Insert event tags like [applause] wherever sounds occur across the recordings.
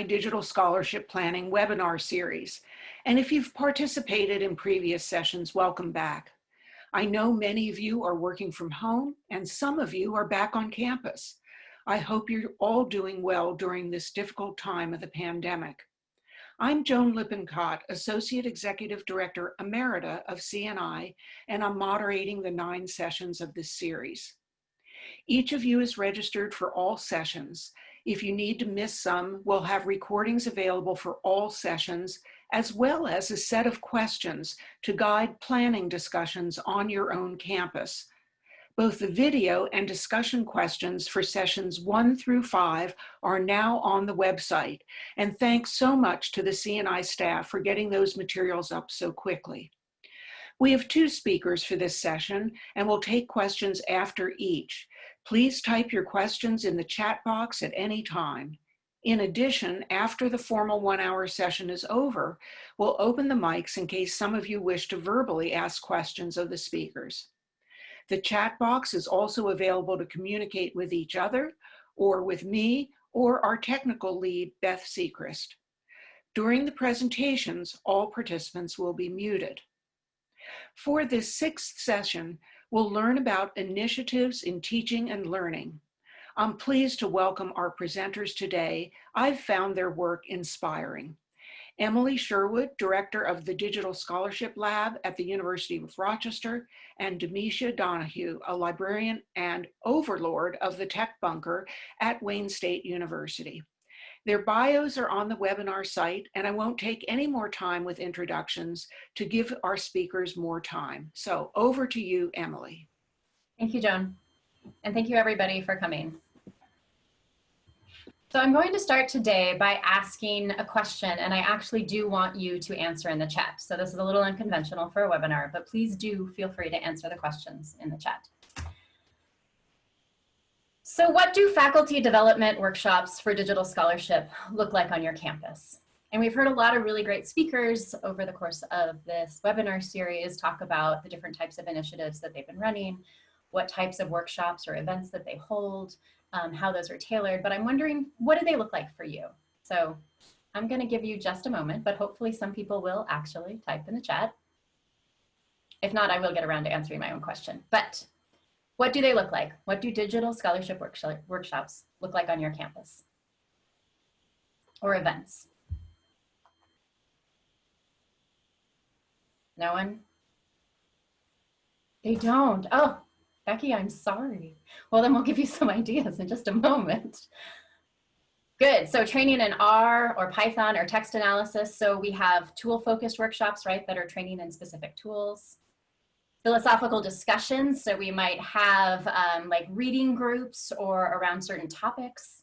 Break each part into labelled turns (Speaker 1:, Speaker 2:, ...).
Speaker 1: CNI Digital Scholarship Planning webinar series. And if you've participated in previous sessions, welcome back. I know many of you are working from home and some of you are back on campus. I hope you're all doing well during this difficult time of the pandemic. I'm Joan Lippincott, Associate Executive Director Emerita of CNI, and I'm moderating the nine sessions of this series. Each of you is registered for all sessions. If you need to miss some, we'll have recordings available for all sessions, as well as a set of questions to guide planning discussions on your own campus. Both the video and discussion questions for sessions one through five are now on the website. And thanks so much to the CNI staff for getting those materials up so quickly. We have two speakers for this session and we'll take questions after each. Please type your questions in the chat box at any time. In addition, after the formal one hour session is over, we'll open the mics in case some of you wish to verbally ask questions of the speakers. The chat box is also available to communicate with each other or with me or our technical lead, Beth Sechrist. During the presentations, all participants will be muted. For this sixth session, we'll learn about initiatives in teaching and learning. I'm pleased to welcome our presenters today. I've found their work inspiring. Emily Sherwood, Director of the Digital Scholarship Lab at the University of Rochester, and Demisha Donahue, a librarian and overlord of the Tech Bunker at Wayne State University. Their bios are on the webinar site, and I won't take any more time with introductions to give our speakers more time. So over to you, Emily.
Speaker 2: Thank you, Joan. And thank you everybody for coming. So I'm going to start today by asking a question, and I actually do want you to answer in the chat. So this is a little unconventional for a webinar, but please do feel free to answer the questions in the chat. So what do faculty development workshops for digital scholarship look like on your campus? And we've heard a lot of really great speakers over the course of this webinar series talk about the different types of initiatives that they've been running, what types of workshops or events that they hold, um, how those are tailored, but I'm wondering, what do they look like for you? So I'm gonna give you just a moment, but hopefully some people will actually type in the chat. If not, I will get around to answering my own question. But what do they look like? What do digital scholarship workshops look like on your campus? Or events? No one? They don't. Oh, Becky, I'm sorry. Well, then we'll give you some [laughs] ideas in just a moment. Good, so training in R or Python or text analysis. So we have tool focused workshops, right, that are training in specific tools philosophical discussions. So we might have um, like reading groups or around certain topics.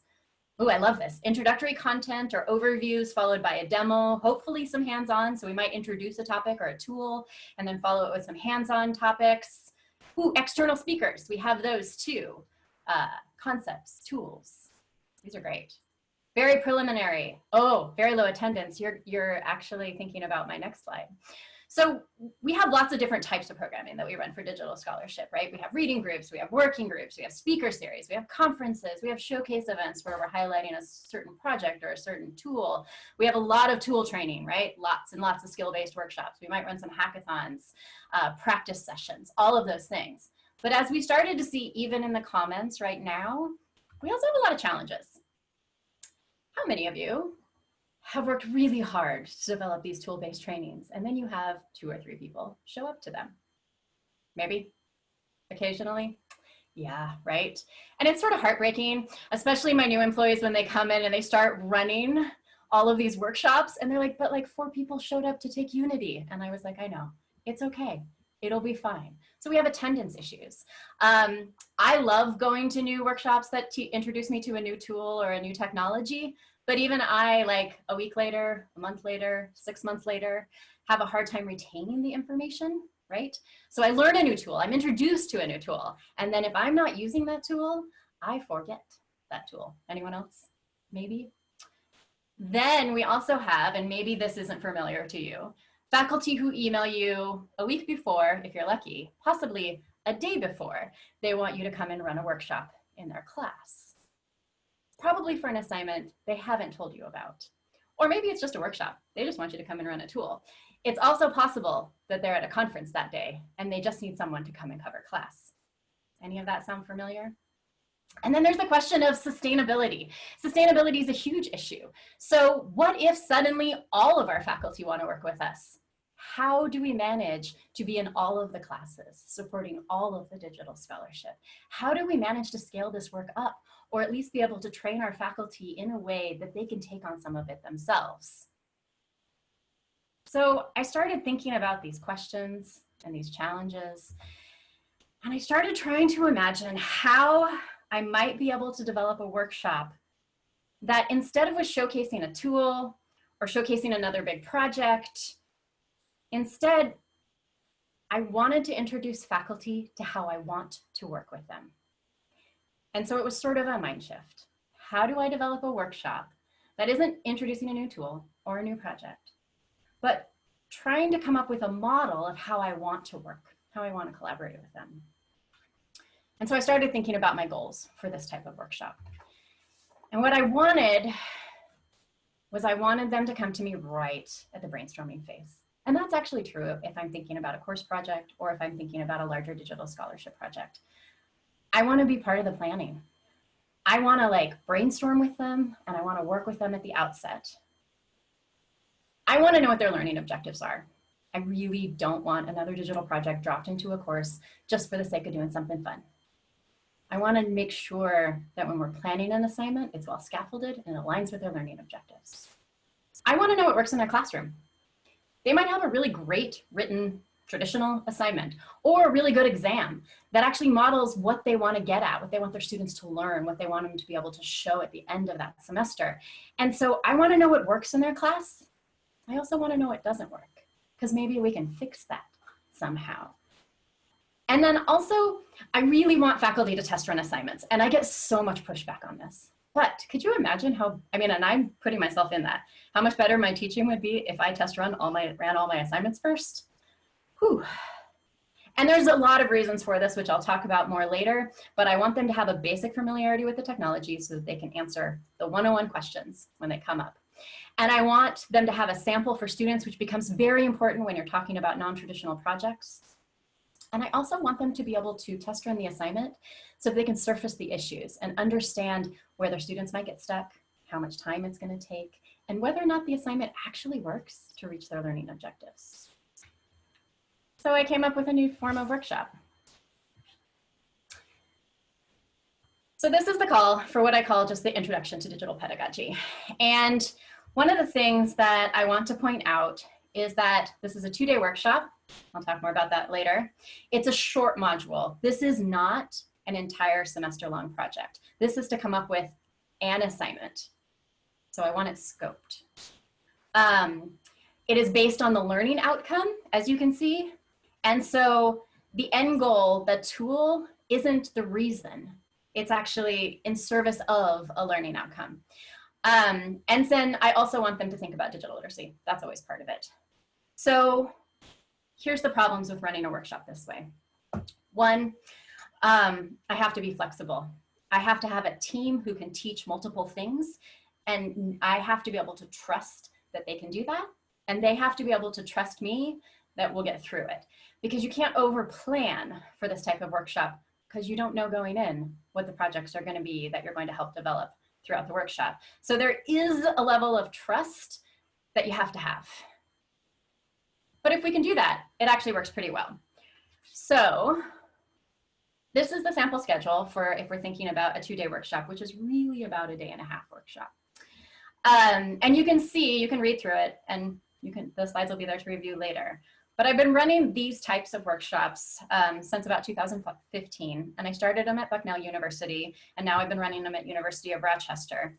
Speaker 2: Oh, I love this. Introductory content or overviews followed by a demo, hopefully some hands-on. So we might introduce a topic or a tool and then follow it with some hands-on topics. Ooh, external speakers, we have those too. Uh, concepts, tools, these are great. Very preliminary. Oh, very low attendance. You're, you're actually thinking about my next slide. So we have lots of different types of programming that we run for digital scholarship, right? We have reading groups, we have working groups, we have speaker series, we have conferences, we have showcase events where we're highlighting a certain project or a certain tool. We have a lot of tool training, right? Lots and lots of skill-based workshops. We might run some hackathons, uh, practice sessions, all of those things. But as we started to see even in the comments right now, we also have a lot of challenges. How many of you have worked really hard to develop these tool-based trainings. And then you have two or three people show up to them. Maybe occasionally. Yeah, right. And it's sort of heartbreaking, especially my new employees when they come in and they start running all of these workshops and they're like, but like four people showed up to take Unity. And I was like, I know, it's okay. It'll be fine. So we have attendance issues. Um, I love going to new workshops that introduce me to a new tool or a new technology, but even I, like a week later, a month later, six months later, have a hard time retaining the information, right? So I learn a new tool, I'm introduced to a new tool. And then if I'm not using that tool, I forget that tool. Anyone else? Maybe? Then we also have, and maybe this isn't familiar to you, faculty who email you a week before, if you're lucky, possibly a day before, they want you to come and run a workshop in their class. Probably for an assignment they haven't told you about. Or maybe it's just a workshop. They just want you to come and run a tool. It's also possible that they're at a conference that day and they just need someone to come and cover class. Any of that sound familiar? And then there's the question of sustainability. Sustainability is a huge issue. So what if suddenly all of our faculty want to work with us? How do we manage to be in all of the classes, supporting all of the digital scholarship? How do we manage to scale this work up, or at least be able to train our faculty in a way that they can take on some of it themselves? So I started thinking about these questions and these challenges, and I started trying to imagine how I might be able to develop a workshop that instead of was showcasing a tool or showcasing another big project, instead, I wanted to introduce faculty to how I want to work with them. And so it was sort of a mind shift. How do I develop a workshop that isn't introducing a new tool or a new project, but trying to come up with a model of how I want to work, how I want to collaborate with them. And so I started thinking about my goals for this type of workshop. And what I wanted was I wanted them to come to me right at the brainstorming phase. And that's actually true if I'm thinking about a course project or if I'm thinking about a larger digital scholarship project. I wanna be part of the planning. I wanna like brainstorm with them and I wanna work with them at the outset. I wanna know what their learning objectives are. I really don't want another digital project dropped into a course just for the sake of doing something fun. I want to make sure that when we're planning an assignment, it's well scaffolded and aligns with their learning objectives. I want to know what works in their classroom. They might have a really great written traditional assignment or a really good exam that actually models what they want to get at, what they want their students to learn, what they want them to be able to show at the end of that semester. And so I want to know what works in their class. I also want to know what doesn't work because maybe we can fix that somehow. And then also, I really want faculty to test run assignments, and I get so much pushback on this. But could you imagine how, I mean, and I'm putting myself in that, how much better my teaching would be if I test run all my, ran all my assignments first? Whew. And there's a lot of reasons for this, which I'll talk about more later, but I want them to have a basic familiarity with the technology so that they can answer the 101 questions when they come up. And I want them to have a sample for students, which becomes very important when you're talking about non-traditional projects. And I also want them to be able to test run the assignment so they can surface the issues and understand where their students might get stuck, how much time it's gonna take, and whether or not the assignment actually works to reach their learning objectives. So I came up with a new form of workshop. So this is the call for what I call just the introduction to digital pedagogy. And one of the things that I want to point out is that this is a two-day workshop. I'll talk more about that later. It's a short module. This is not an entire semester-long project. This is to come up with an assignment. So I want it scoped. Um, it is based on the learning outcome, as you can see. And so the end goal, the tool, isn't the reason. It's actually in service of a learning outcome. Um, and then I also want them to think about digital literacy. That's always part of it. So here's the problems with running a workshop this way. One, um, I have to be flexible. I have to have a team who can teach multiple things and I have to be able to trust that they can do that. And they have to be able to trust me that we'll get through it. Because you can't over plan for this type of workshop because you don't know going in what the projects are gonna be that you're going to help develop throughout the workshop. So there is a level of trust that you have to have. But if we can do that, it actually works pretty well. So this is the sample schedule for if we're thinking about a two-day workshop, which is really about a day and a half workshop. Um, and you can see, you can read through it, and you can the slides will be there to review later. But I've been running these types of workshops um, since about 2015, and I started them at Bucknell University, and now I've been running them at University of Rochester.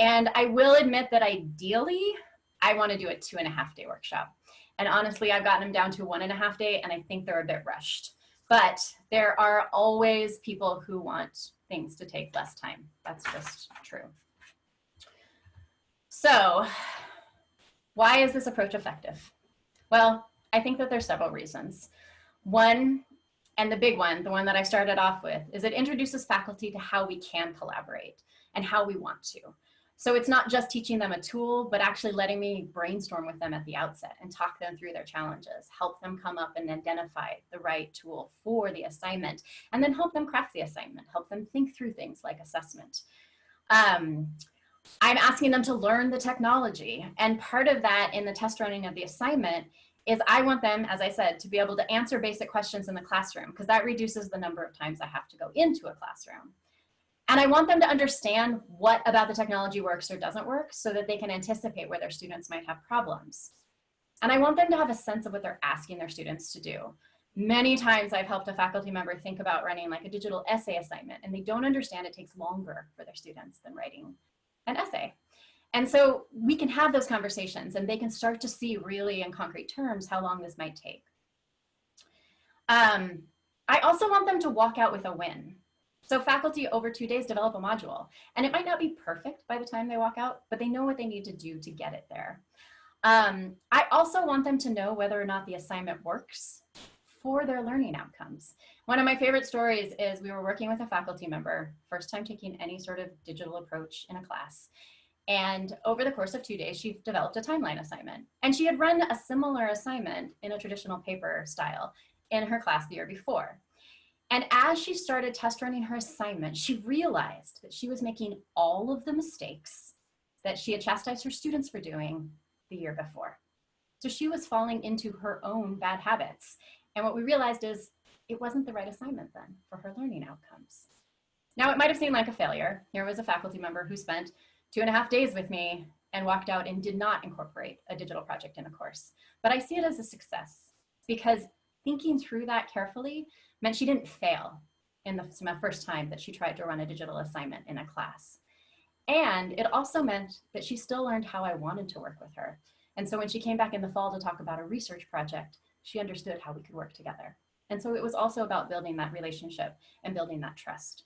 Speaker 2: And I will admit that ideally, I want to do a two and a half day workshop. And honestly, I've gotten them down to one and a half day and I think they're a bit rushed. But there are always people who want things to take less time. That's just true. So why is this approach effective? Well, I think that there's several reasons. One, and the big one, the one that I started off with, is it introduces faculty to how we can collaborate. and how we want to. So it's not just teaching them a tool, but actually letting me brainstorm with them at the outset and talk them through their challenges, help them come up and identify the right tool for the assignment, and then help them craft the assignment, help them think through things like assessment. Um, I'm asking them to learn the technology. And part of that in the test running of the assignment is I want them, as I said, to be able to answer basic questions in the classroom because that reduces the number of times I have to go into a classroom. And I want them to understand what about the technology works or doesn't work so that they can anticipate where their students might have problems. And I want them to have a sense of what they're asking their students to do. Many times I've helped a faculty member think about running like a digital essay assignment and they don't understand it takes longer for their students than writing an essay. And so we can have those conversations and they can start to see really in concrete terms how long this might take. Um, I also want them to walk out with a win. So faculty over two days develop a module and it might not be perfect by the time they walk out, but they know what they need to do to get it there. Um, I also want them to know whether or not the assignment works for their learning outcomes. One of my favorite stories is we were working with a faculty member, first time taking any sort of digital approach in a class. And over the course of two days, she developed a timeline assignment. And she had run a similar assignment in a traditional paper style in her class the year before. And as she started test running her assignment, she realized that she was making all of the mistakes that she had chastised her students for doing the year before. So she was falling into her own bad habits. And what we realized is it wasn't the right assignment then for her learning outcomes. Now it might have seemed like a failure. Here was a faculty member who spent two and a half days with me and walked out and did not incorporate a digital project in a course. But I see it as a success because thinking through that carefully meant she didn't fail in the first time that she tried to run a digital assignment in a class. And it also meant that she still learned how I wanted to work with her. And so when she came back in the fall to talk about a research project, she understood how we could work together. And so it was also about building that relationship and building that trust.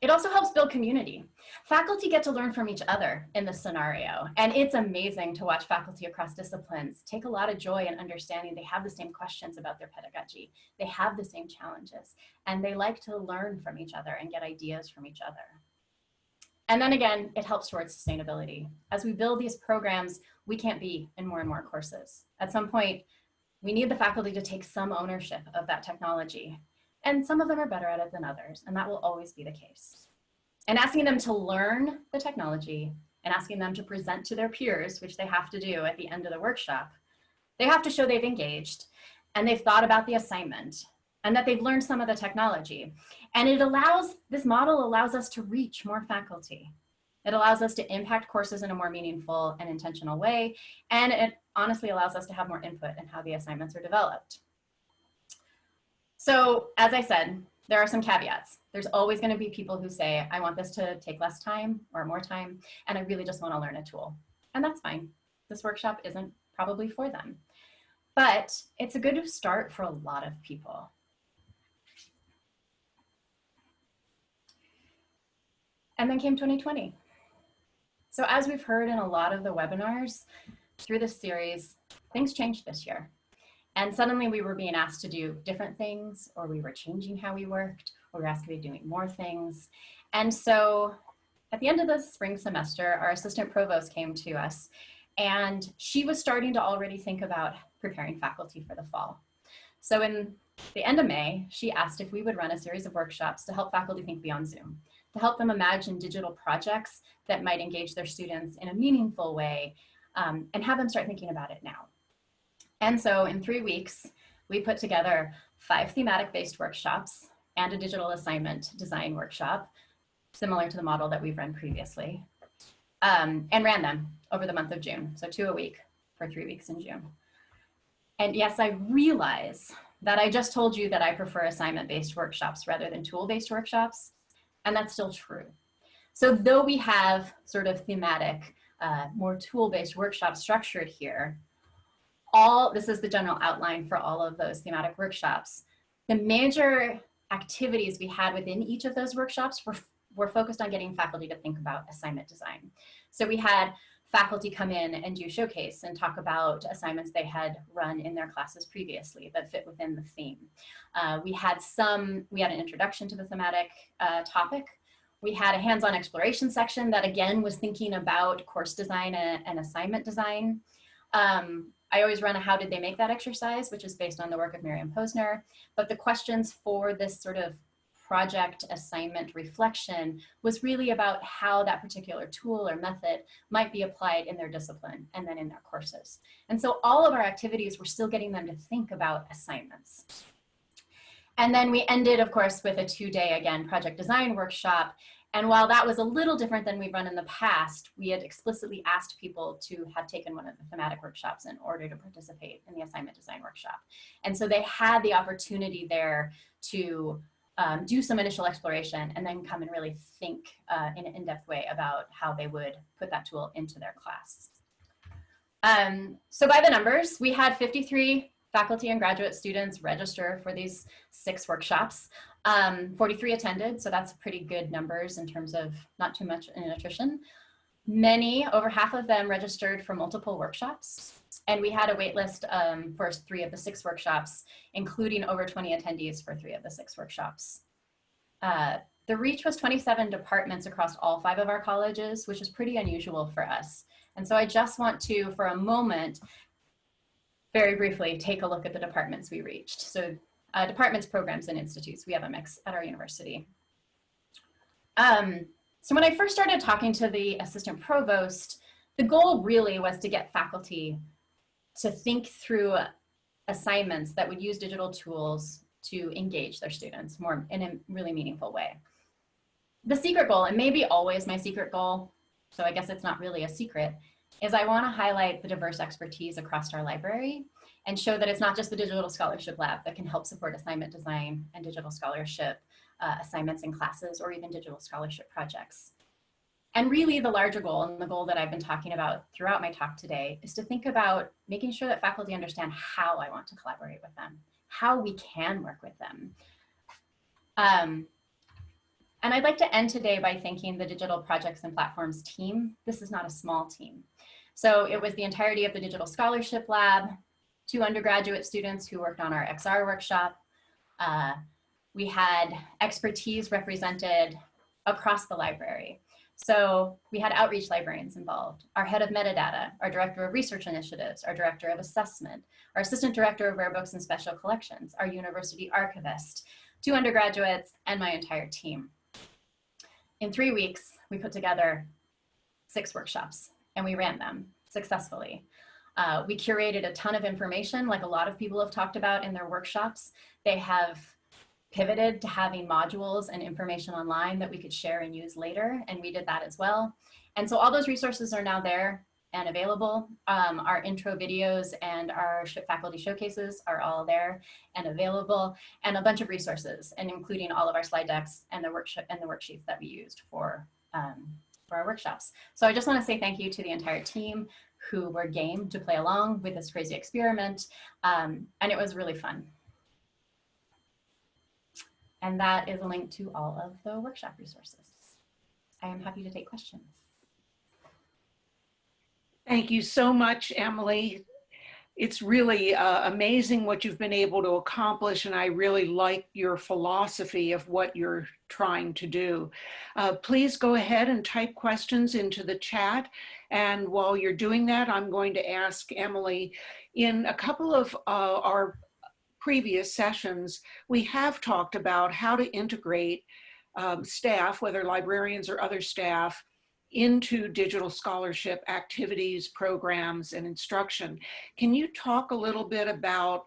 Speaker 2: It also helps build community. Faculty get to learn from each other in this scenario, and it's amazing to watch faculty across disciplines take a lot of joy in understanding they have the same questions about their pedagogy, they have the same challenges, and they like to learn from each other and get ideas from each other. And then again, it helps towards sustainability. As we build these programs, we can't be in more and more courses. At some point, we need the faculty to take some ownership of that technology and some of them are better at it than others, and that will always be the case. And asking them to learn the technology and asking them to present to their peers, which they have to do at the end of the workshop, they have to show they've engaged and they've thought about the assignment and that they've learned some of the technology. And it allows, this model allows us to reach more faculty. It allows us to impact courses in a more meaningful and intentional way. And it honestly allows us to have more input in how the assignments are developed. So as I said, there are some caveats. There's always gonna be people who say, I want this to take less time or more time, and I really just wanna learn a tool. And that's fine. This workshop isn't probably for them. But it's a good start for a lot of people. And then came 2020. So as we've heard in a lot of the webinars through this series, things changed this year. And suddenly we were being asked to do different things or we were changing how we worked or we were asked to be doing more things. And so at the end of the spring semester, our assistant provost came to us and she was starting to already think about preparing faculty for the fall. So in the end of May, she asked if we would run a series of workshops to help faculty think beyond Zoom, to help them imagine digital projects that might engage their students in a meaningful way um, and have them start thinking about it now. And so in three weeks, we put together five thematic based workshops and a digital assignment design workshop, similar to the model that we've run previously, um, and ran them over the month of June. So two a week for three weeks in June. And yes, I realize that I just told you that I prefer assignment-based workshops rather than tool-based workshops, and that's still true. So though we have sort of thematic, uh, more tool-based workshops structured here, all, this is the general outline for all of those thematic workshops. The major activities we had within each of those workshops were, were focused on getting faculty to think about assignment design. So we had faculty come in and do showcase and talk about assignments they had run in their classes previously that fit within the theme. Uh, we had some, we had an introduction to the thematic uh, topic We had a hands-on exploration section that again was thinking about course design and, and assignment design. Um, I always run a how did they make that exercise, which is based on the work of Miriam Posner. But the questions for this sort of project assignment reflection was really about how that particular tool or method might be applied in their discipline and then in their courses. And so all of our activities were still getting them to think about assignments. And then we ended, of course, with a two-day, again, project design workshop. And while that was a little different than we've run in the past, we had explicitly asked people to have taken one of the thematic workshops in order to participate in the assignment design workshop. And so they had the opportunity there to um, do some initial exploration and then come and really think uh, in an in-depth way about how they would put that tool into their class. Um, so by the numbers, we had 53 faculty and graduate students register for these six workshops. Um, 43 attended, so that's pretty good numbers in terms of not too much in attrition. Many, over half of them registered for multiple workshops. And we had a wait list um, for three of the six workshops, including over 20 attendees for three of the six workshops. Uh, the reach was 27 departments across all five of our colleges, which is pretty unusual for us. And so I just want to, for a moment, very briefly take a look at the departments we reached. So uh, departments, programs, and institutes. We have a mix at our university. Um, so when I first started talking to the assistant provost, the goal really was to get faculty to think through assignments that would use digital tools to engage their students more in a really meaningful way. The secret goal, and maybe always my secret goal, so I guess it's not really a secret, is I want to highlight the diverse expertise across our library and show that it's not just the Digital Scholarship Lab that can help support assignment design and digital scholarship uh, assignments in classes or even digital scholarship projects. And really the larger goal and the goal that I've been talking about throughout my talk today is to think about making sure that faculty understand how I want to collaborate with them, how we can work with them. Um, and I'd like to end today by thanking the Digital Projects and Platforms team. This is not a small team. So it was the entirety of the Digital Scholarship Lab, two undergraduate students who worked on our XR workshop. Uh, we had expertise represented across the library. So we had outreach librarians involved, our head of metadata, our director of research initiatives, our director of assessment, our assistant director of rare books and special collections, our university archivist, two undergraduates, and my entire team. In three weeks, we put together six workshops and we ran them successfully. Uh, we curated a ton of information like a lot of people have talked about in their workshops. They have pivoted to having modules and information online that we could share and use later, and we did that as well. And so all those resources are now there and available. Um, our intro videos and our faculty showcases are all there and available, and a bunch of resources, and including all of our slide decks and the workshop and the worksheets that we used for um, for our workshops. So I just want to say thank you to the entire team who were game to play along with this crazy experiment, um, and it was really fun. And that is a link to all of the workshop resources. I am happy to take questions.
Speaker 1: Thank you so much, Emily. It's really uh, amazing what you've been able to accomplish, and I really like your philosophy of what you're trying to do. Uh, please go ahead and type questions into the chat. And while you're doing that, I'm going to ask Emily, in a couple of uh, our previous sessions, we have talked about how to integrate um, staff, whether librarians or other staff, into digital scholarship activities, programs, and instruction. Can you talk a little bit about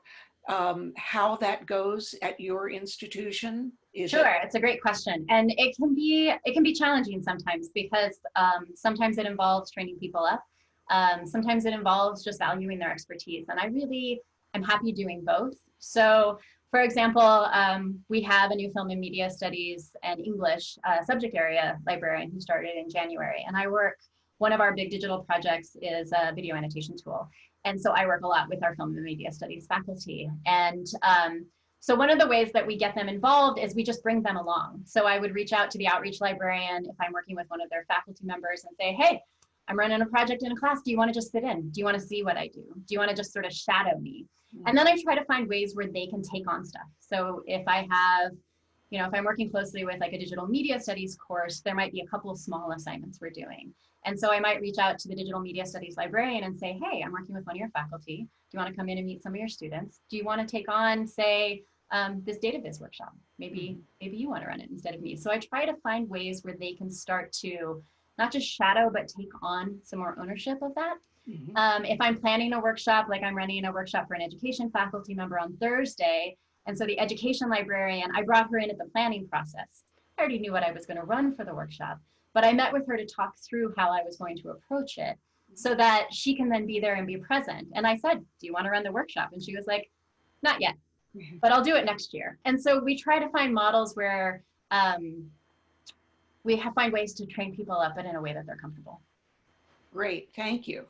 Speaker 1: um, how that goes at your institution?
Speaker 2: Is sure, it it's a great question, and it can be it can be challenging sometimes because um, sometimes it involves training people up. Um, sometimes it involves just valuing their expertise, and I really am happy doing both. So for example, um, we have a new film and media studies and English uh, subject area librarian who started in January. And I work, one of our big digital projects is a video annotation tool. And so I work a lot with our film and media studies faculty. And um, so one of the ways that we get them involved is we just bring them along. So I would reach out to the outreach librarian if I'm working with one of their faculty members and say, hey, I'm running a project in a class. Do you want to just sit in? Do you want to see what I do? Do you want to just sort of shadow me? Mm-hmm. And then I try to find ways where they can take on stuff. So if I have, you know, if I'm working closely with like a digital media studies course, there might be a couple of small assignments we're doing. And so I might reach out to the digital media studies librarian and say, hey, I'm working with one of your faculty. Do you want to come in and meet some of your students? Do you want to take on, say, um, this data viz workshop? Maybe, maybe you want to run it instead of me. So I try to find ways where they can start to not just shadow, but take on some more ownership of that.
Speaker 1: Mhm.
Speaker 2: Um, if I'm planning a workshop, like I'm running a workshop for an education faculty member on Thursday, and so the education librarian, I brought her in at the planning process. I already knew what I was going to run for the workshop, but I met with her to talk through how I was going to approach it so that she can then be there and be present. And I said, Do you want to run the workshop? And she was like, Not yet, [laughs] but I'll do it next year. And so we try to find models where um, we have, find ways to train people up, but in a way that they're comfortable.
Speaker 1: Great, thank you.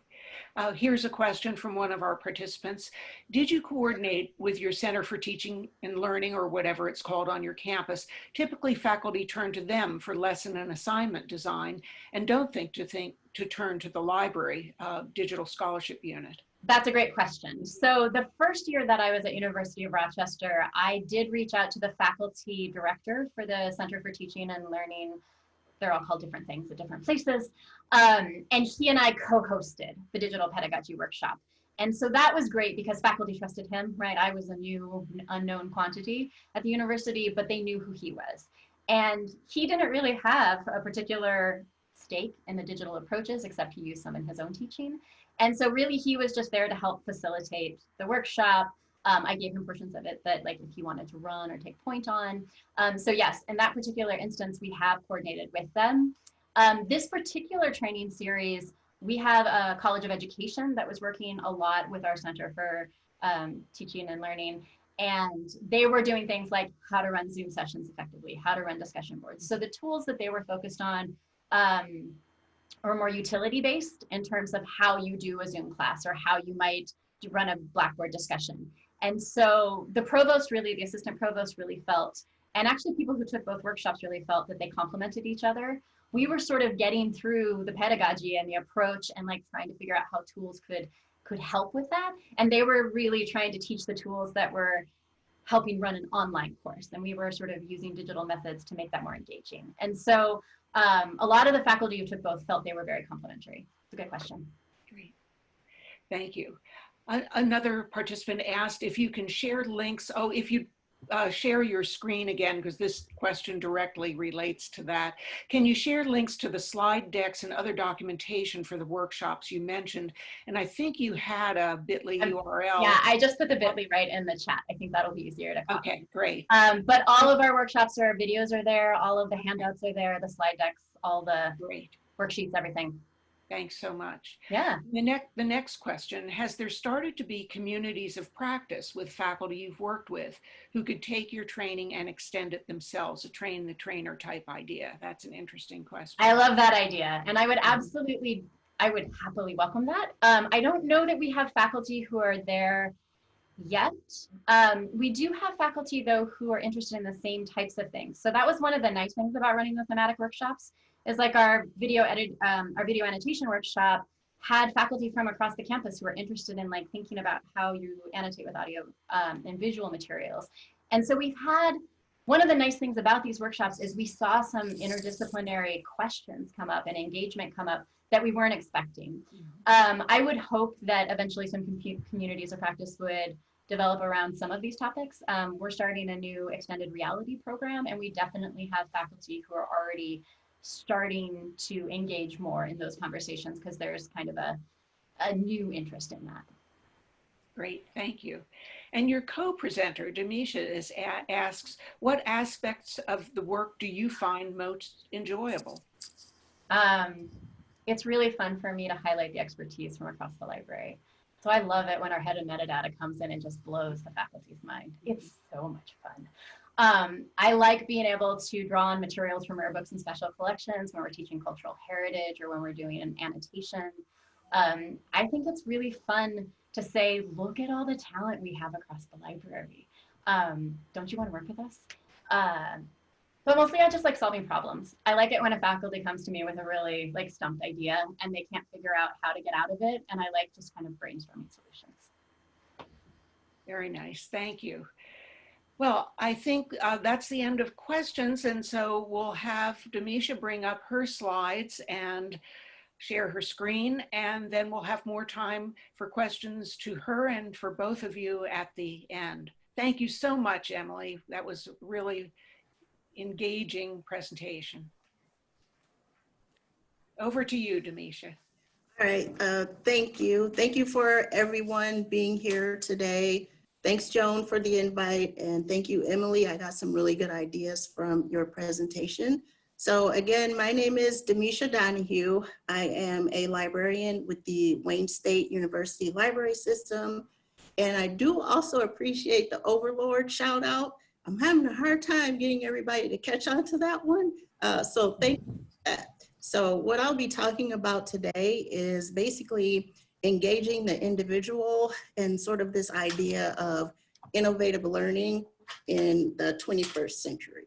Speaker 1: Uh, here's a question from one of our participants. Did you coordinate with your Center for Teaching and Learning or whatever it's called on your campus? Typically faculty turn to them for lesson and assignment design and don't think to think to turn to the library uh, digital scholarship unit.
Speaker 2: That's a great question. So the first year that I was at University of Rochester, I did reach out to the faculty director for the Center for Teaching and Learning. They're all called different things at different places. Um, and he and I co-hosted the digital pedagogy workshop. And so that was great because faculty trusted him, right? I was a new unknown quantity at the university, but they knew who he was. And he didn't really have a particular stake in the digital approaches, except he used some in his own teaching. And so really he was just there to help facilitate the workshop. Um, I gave him portions of it that like if he wanted to run or take point on. Um, so yes, in that particular instance, we have coordinated with them. Um, this particular training series, we have a College of Education that was working a lot with our Center for um, Teaching and Learning. And they were doing things like how to run Zoom sessions effectively, how to run discussion boards. So the tools that they were focused on um, or more utility based in terms of how you do a Zoom class or how you might run a Blackboard discussion. And so the provost really, the assistant provost really felt, and actually people who took both workshops really felt that they complemented each other. We were sort of getting through the pedagogy and the approach and like trying to figure out how tools could could help with that. And they were really trying to teach the tools that were helping run an online course. And we were sort of using digital methods to make that more engaging. And so um, a lot of the faculty who took both felt they were very complementary. It's a good question.
Speaker 1: Great. Thank you. Another participant asked if you can share links. Oh, if you uh, share your screen again, because this question directly relates to that. Can you share links to the slide decks and other documentation for the workshops you mentioned? And I think you had a bit.ly
Speaker 2: Um,
Speaker 1: URL.
Speaker 2: Yeah, I just put the bit.ly right in the chat. I think that'll be easier to copy.
Speaker 1: Okay, great.
Speaker 2: Um, but all of our workshops are videos are there, all of the handouts are there, the slide decks, all the
Speaker 1: Great.
Speaker 2: worksheets, everything.
Speaker 1: Thanks so much.
Speaker 2: Yeah.
Speaker 1: The next, the next question, has there started to be communities of practice with faculty you've worked with who could take your training and extend it themselves, a train the trainer type idea? That's an interesting question.
Speaker 2: I love that idea. And I would absolutely, I would happily welcome that. Um, I don't know that we have faculty who are there yet. Um, we do have faculty though who are interested in the same types of things. So that was one of the nice things about running the thematic workshops is like our video edit, um, our video annotation workshop had faculty from across the campus who were interested in like thinking about how you annotate with audio um, and visual materials. And so we've had one of the nice things about these workshops is we saw some interdisciplinary questions come up and engagement come up that we weren't expecting. Um, I would hope that eventually some com communities of practice would develop around some of these topics. Um, we're starting a new extended reality program and we definitely have faculty who are already starting to engage more in those conversations because there's kind of a, a new interest in that.
Speaker 1: Great, thank you. And your co-presenter, Demisha, is asks, what aspects of the work do you find most enjoyable?
Speaker 2: Um, it's really fun for me to highlight the expertise from across the library. So I love it when our head of metadata comes in and just blows the faculty's mind. It's so much fun. Um, I like being able to draw on materials from rare books and special collections when we're teaching cultural heritage or when we're doing an annotation. Um, I think it's really fun to say, look at all the talent we have across the library. Um, don't you want to work with us? Uh, but mostly I just like solving problems. I like it when a faculty comes to me with a really like stumped idea and they can't figure out how to get out of it. And I like just kind of brainstorming solutions.
Speaker 1: Very nice, thank you. Well, I think uh, that's the end of questions. And so we'll have Demisha bring up her slides and share her screen. And then we'll have more time for questions to her and for both of you at the end. Thank you so much, Emily. That was really engaging presentation. Over to you, Demisha.
Speaker 3: All right, uh, thank you. Thank you for everyone being here today. Thanks, Joan, for the invite. And thank you, Emily. I got some really good ideas from your presentation. So again, my name is Demisha Donahue. I am a librarian with the Wayne State University Library System. And I do also appreciate the Overlord shout out. I'm having a hard time getting everybody to catch on to that one. Uh, so thank you. So what I'll be talking about today is basically engaging the individual and sort of this idea of innovative learning in the 21st century.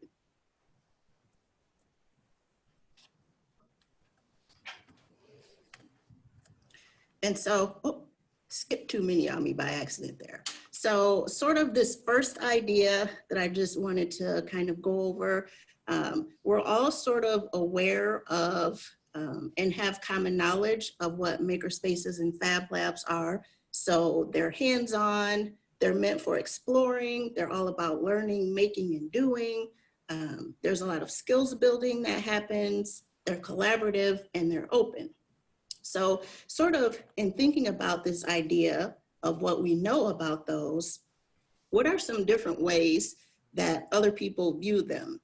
Speaker 3: And so, oh, skip too many on me by accident there. So sort of this first idea that I just wanted to kind of go over um, we're all sort of aware of um, and have common knowledge of what makerspaces and fab labs are. So they're hands-on, they're meant for exploring, they're all about learning, making, and doing. Um, there's a lot of skills building that happens, they're collaborative, and they're open. So sort of in thinking about this idea of what we know about those, what are some different ways that other people view them?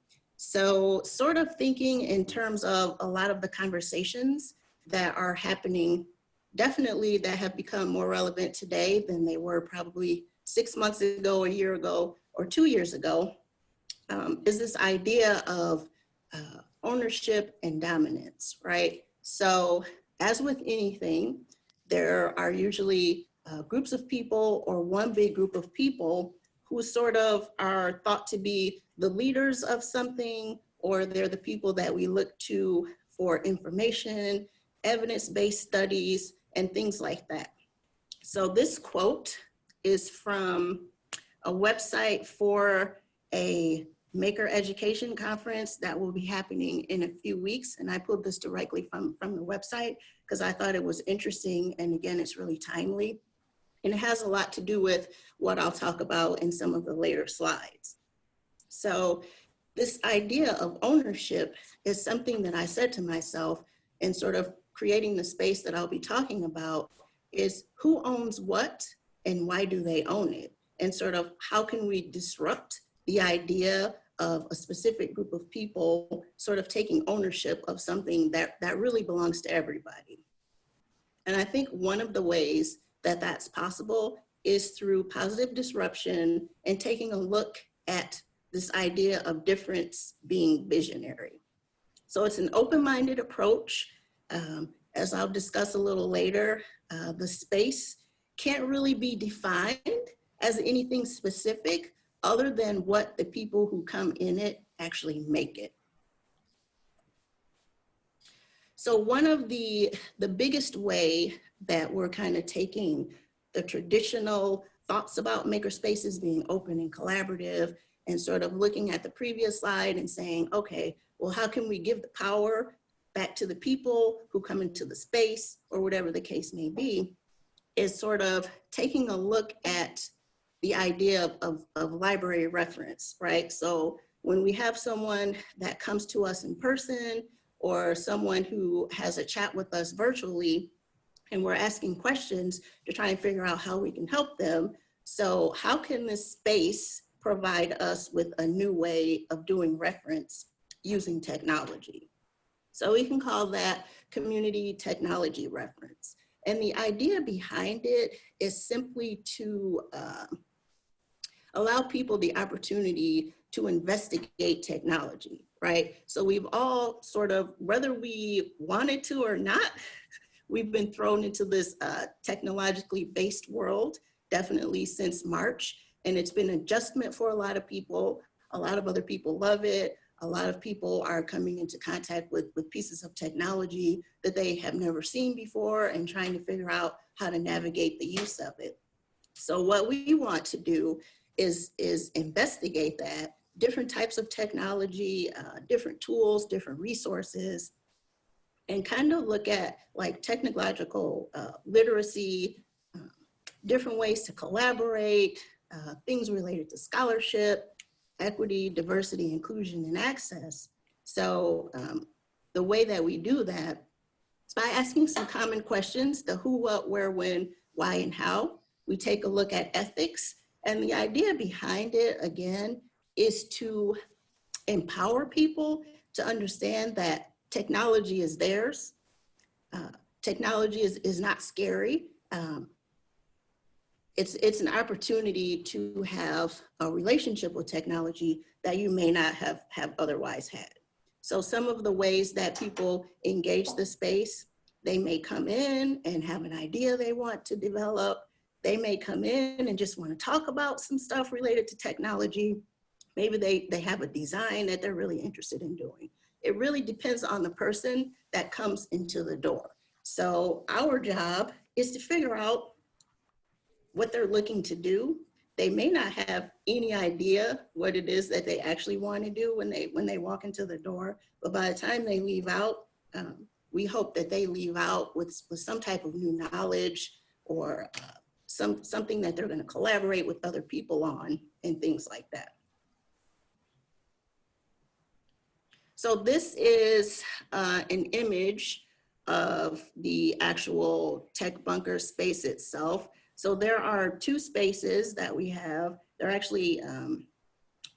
Speaker 3: So sort of thinking in terms of a lot of the conversations that are happening, definitely that have become more relevant today than they were probably six months ago, a year ago, or two years ago, um, is this idea of uh, ownership and dominance, right? So as with anything, there are usually uh, groups of people or one big group of people who sort of are thought to be the leaders of something, or they're the people that we look to for information, evidence-based studies, and things like that. So this quote is from a website for a maker education conference that will be happening in a few weeks. And I pulled this directly from, from the website because I thought it was interesting. And again, it's really timely. And it has a lot to do with what I'll talk about in some of the later slides. So this idea of ownership is something that I said to myself in sort of creating the space that I'll be talking about is who owns what and why do they own it? And sort of how can we disrupt the idea of a specific group of people sort of taking ownership of something that, that really belongs to everybody. And I think one of the ways that that's possible is through positive disruption and taking a look at this idea of difference being visionary. So it's an open-minded approach. Um, as I'll discuss a little later, uh, the space can't really be defined as anything specific other than what the people who come in it actually make it. So one of the, the biggest way that we're kind of taking the traditional thoughts about makerspaces being open and collaborative and sort of looking at the previous slide and saying, okay, well, how can we give the power back to the people who come into the space or whatever the case may be, is sort of taking a look at the idea of, of, of library reference, right? So when we have someone that comes to us in person or someone who has a chat with us virtually, and we're asking questions to try and figure out how we can help them. So how can this space provide us with a new way of doing reference using technology? So we can call that community technology reference. And the idea behind it is simply to uh, allow people the opportunity to investigate technology, right? So we've all sort of, whether we wanted to or not, [laughs] We've been thrown into this uh, technologically based world, definitely since March, and it's been adjustment for a lot of people. A lot of other people love it. A lot of people are coming into contact with, with pieces of technology that they have never seen before and trying to figure out how to navigate the use of it. So what we want to do is, is investigate that, different types of technology, uh, different tools, different resources, and kind of look at like technological uh, literacy, uh, different ways to collaborate, uh, things related to scholarship, equity, diversity, inclusion, and access. So um, the way that we do that is by asking some common questions, the who, what, where, when, why, and how. We take a look at ethics. And the idea behind it, again, is to empower people to understand that technology is theirs. Uh, technology is, is not scary. Um, it's, it's an opportunity to have a relationship with technology that you may not have, have otherwise had. So some of the ways that people engage the space, they may come in and have an idea they want to develop. They may come in and just want to talk about some stuff related to technology. Maybe they, they have a design that they're really interested in doing. It really depends on the person that comes into the door. So our job is to figure out what they're looking to do. They may not have any idea what it is that they actually want to do when they when they walk into the door, but by the time they leave out, um, we hope that they leave out with, with some type of new knowledge or uh, some something that they're going to collaborate with other people on and things like that. So this is uh, an image of the actual tech bunker space itself. So there are two spaces that we have. They're actually, um,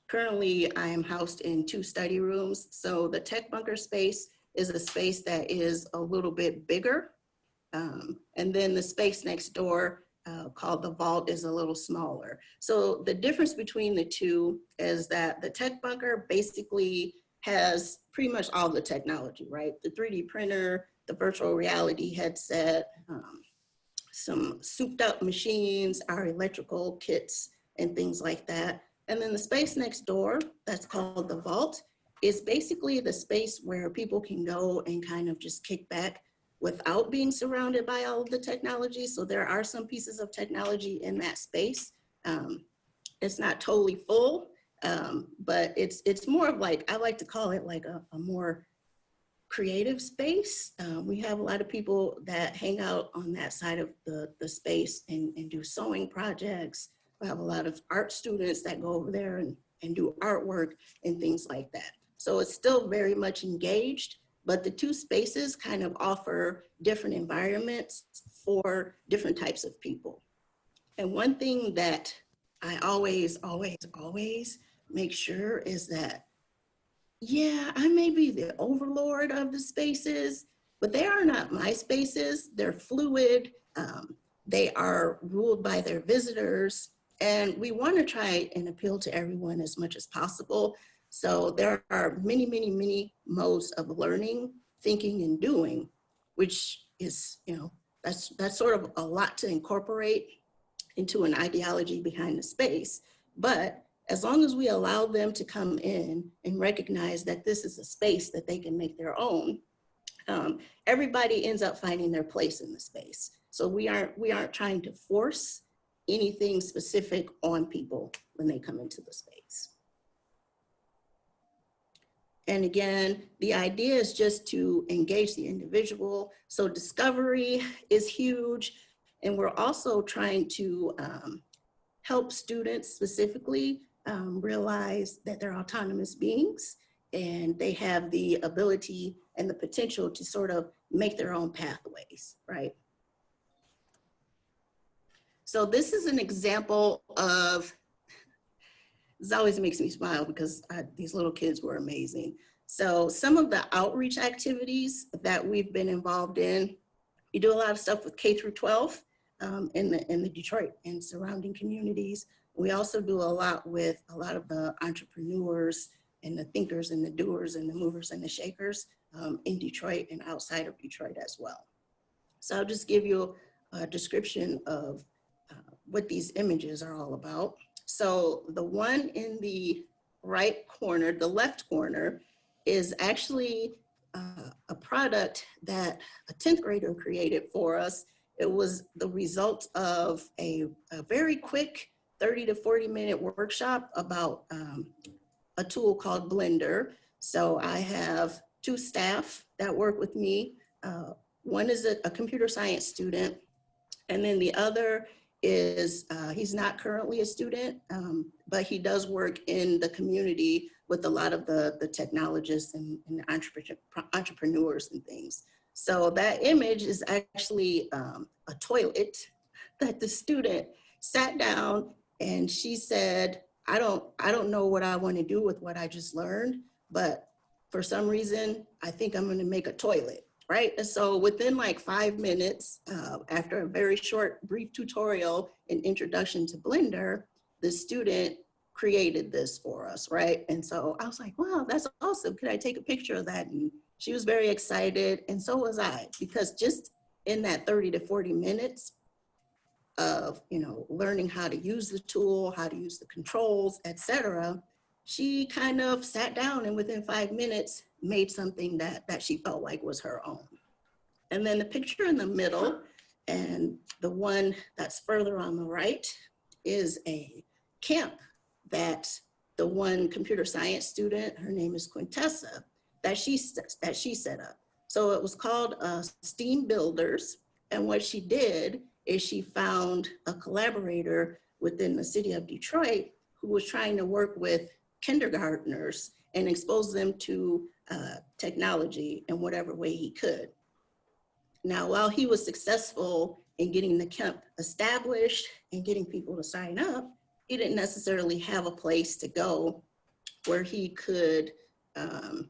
Speaker 3: currently I am housed in two study rooms. So the tech bunker space is a space that is a little bit bigger. Um, and then the space next door uh, called the vault is a little smaller. So the difference between the two is that the tech bunker basically has pretty much all the technology, right? The 3D printer, the virtual reality headset, um, some souped up machines, our electrical kits and things like that. And then the space next door, that's called the vault, is basically the space where people can go and kind of just kick back without being surrounded by all of the technology. So there are some pieces of technology in that space. Um, it's not totally full, um, but it's it's more of like, I like to call it like a, a more creative space. Um, we have a lot of people that hang out on that side of the, the space and, and do sewing projects. We have a lot of art students that go over there and, and do artwork and things like that. So it's still very much engaged, but the two spaces kind of offer different environments for different types of people. And one thing that I always, always, always make sure is that yeah, I may be the overlord of the spaces, but they are not my spaces. They're fluid. Um, they are ruled by their visitors. And we want to try and appeal to everyone as much as possible. So there are many, many, many modes of learning, thinking, and doing, which is, you know, that's, that's sort of a lot to incorporate into an ideology behind the space. But as long as we allow them to come in and recognize that this is a space that they can make their own, um, everybody ends up finding their place in the space. So we aren't, we aren't trying to force anything specific on people when they come into the space. And again, the idea is just to engage the individual. So discovery is huge. And we're also trying to um, help students specifically um, realize that they're autonomous beings and they have the ability and the potential to sort of make their own pathways, right? So this is an example of, this always makes me smile because I, these little kids were amazing. So some of the outreach activities that we've been involved in, we do a lot of stuff with K through 12 um, in, the, in the Detroit and surrounding communities. We also do a lot with a lot of the entrepreneurs and the thinkers and the doers and the movers and the shakers um, in Detroit and outside of Detroit as well. So I'll just give you a description of uh, what these images are all about. So the one in the right corner, the left corner, is actually uh, a product that a 10th grader created for us. It was the result of a, a very quick 30 to 40 minute workshop about um, a tool called Blender. So I have two staff that work with me. Uh, one is a, a computer science student, and then the other is, uh, he's not currently a student, um, but he does work in the community with a lot of the, the technologists and, and entrepreneur, entrepreneurs and things. So that image is actually um, a toilet [laughs] that the student sat down and she said, I don't, I don't know what I want to do with what I just learned, but for some reason, I think I'm going to make a toilet, right? And so within like five minutes, uh, after a very short, brief tutorial and introduction to Blender, the student created this for us, right? And so I was like, wow, that's awesome. Could I take a picture of that? And she was very excited, and so was I, because just in that 30 to 40 minutes, of you know learning how to use the tool, how to use the controls, etc. She kind of sat down and within five minutes made something that that she felt like was her own. And then the picture in the middle and the one that's further on the right is a camp that the one computer science student, her name is Quintessa, that she that she set up. So it was called uh, STEAM Builders. And what she did is she found a collaborator within the city of Detroit who was trying to work with kindergartners and expose them to uh, technology in whatever way he could. Now, while he was successful in getting the camp established and getting people to sign up, he didn't necessarily have a place to go where he could um,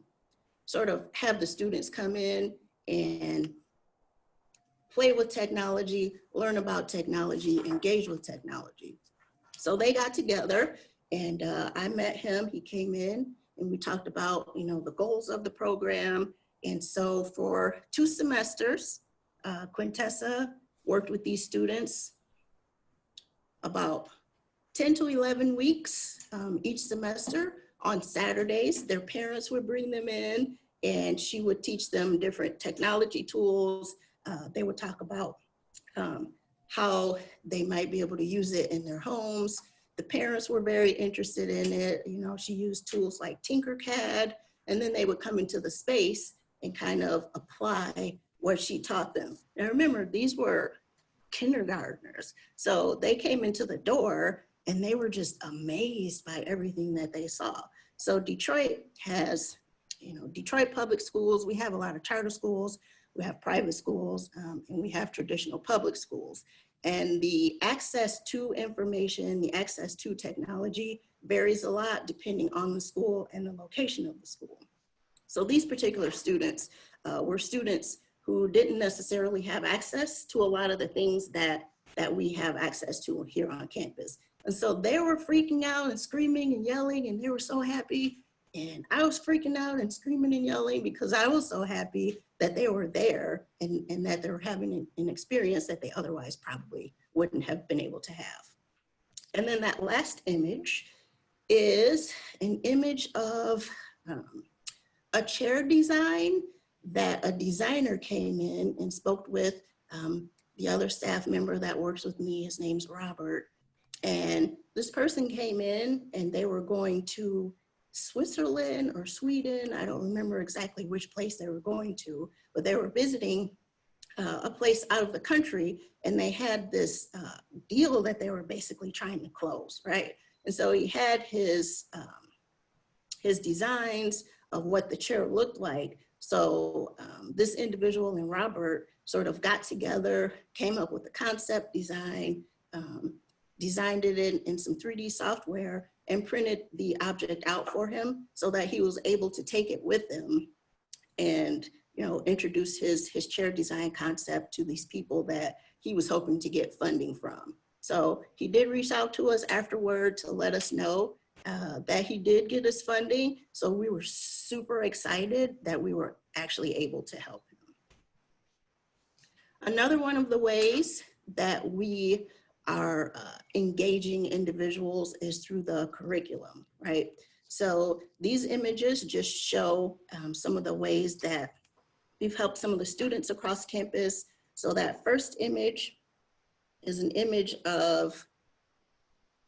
Speaker 3: sort of have the students come in and play with technology, learn about technology, engage with technology. So they got together and uh, I met him, he came in and we talked about, you know, the goals of the program. And so for two semesters, uh, Quintessa worked with these students about 10 to 11 weeks um, each semester. On Saturdays, their parents would bring them in and she would teach them different technology tools, uh, they would talk about um, how they might be able to use it in their homes. The parents were very interested in it. You know, she used tools like Tinkercad, and then they would come into the space and kind of apply what she taught them. Now remember, these were kindergartners. So they came into the door and they were just amazed by everything that they saw. So Detroit has, you know, Detroit public schools, we have a lot of charter schools, we have private schools, um, and we have traditional public schools. And the access to information, the access to technology varies a lot depending on the school and the location of the school. So these particular students uh, were students who didn't necessarily have access to a lot of the things that, that we have access to here on campus. And so they were freaking out and screaming and yelling and they were so happy. And I was freaking out and screaming and yelling because I was so happy that they were there and, and that they were having an, an experience that they otherwise probably wouldn't have been able to have. And then that last image is an image of um, a chair design that a designer came in and spoke with um, the other staff member that works with me. His name's Robert. And this person came in and they were going to Switzerland or Sweden. I don't remember exactly which place they were going to, but they were visiting uh, a place out of the country and they had this uh, deal that they were basically trying to close, right? And so he had his, um, his designs of what the chair looked like. So um, this individual and Robert sort of got together, came up with the concept design, um, designed it in, in some 3D software and printed the object out for him so that he was able to take it with him and you know introduce his his chair design concept to these people that he was hoping to get funding from. So he did reach out to us afterward to let us know uh, that he did get his funding. So we were super excited that we were actually able to help him. Another one of the ways that we are uh, engaging individuals is through the curriculum, right? So these images just show um, some of the ways that we've helped some of the students across campus. So that first image is an image of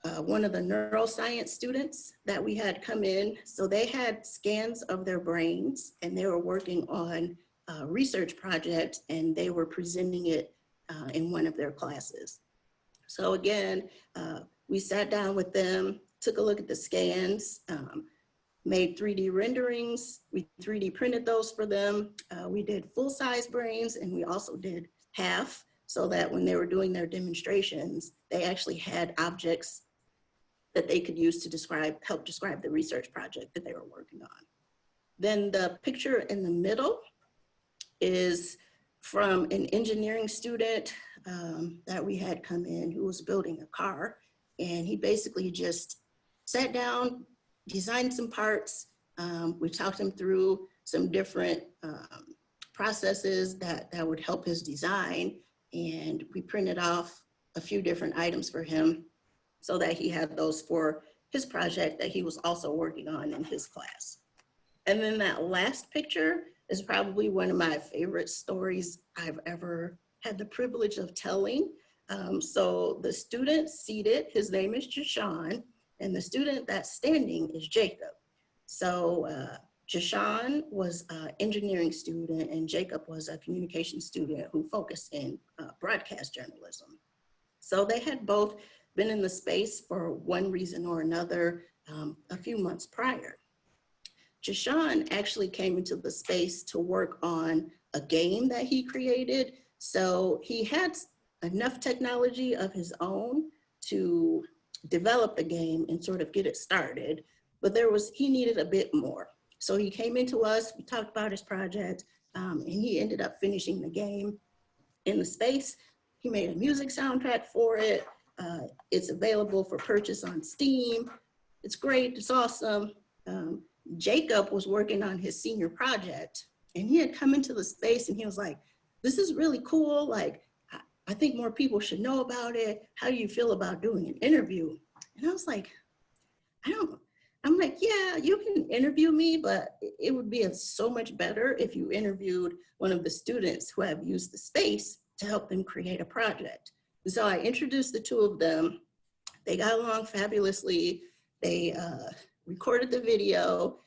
Speaker 3: uh, one of the neuroscience students that we had come in. So they had scans of their brains and they were working on a research project and they were presenting it uh, in one of their classes. So again, uh, we sat down with them, took a look at the scans, um, made 3D renderings. We 3D printed those for them. Uh, we did full size brains and we also did half so that when they were doing their demonstrations, they actually had objects that they could use to describe, help describe the research project that they were working on. Then the picture in the middle is from an engineering student um, that we had come in who was building a car. And he basically just sat down, designed some parts. Um, we talked him through some different um, processes that, that would help his design. And we printed off a few different items for him so that he had those for his project that he was also working on in his class. And then that last picture is probably one of my favorite stories I've ever had the privilege of telling. Um, so the student seated, his name is Jashawn, and the student that's standing is Jacob. So uh, was an engineering student and Jacob was a communication student who focused in uh, broadcast journalism. So they had both been in the space for one reason or another um, a few months prior. Jashawn actually came into the space to work on a game that he created. So he had enough technology of his own to develop the game and sort of get it started, but there was, he needed a bit more. So he came into us, we talked about his project, um, and he ended up finishing the game in the space. He made a music soundtrack for it. Uh, it's available for purchase on Steam. It's great, it's awesome. Um, Jacob was working on his senior project and he had come into the space and he was like, this is really cool. Like, I, think more people should know about it. How do you feel about doing an interview? And I was like, I don't, I'm like, yeah, you can interview me, but it would be so much better if you interviewed one of the students who have used the space to help them create a project. So I introduced the two of them. They got along fabulously. They uh, recorded the video.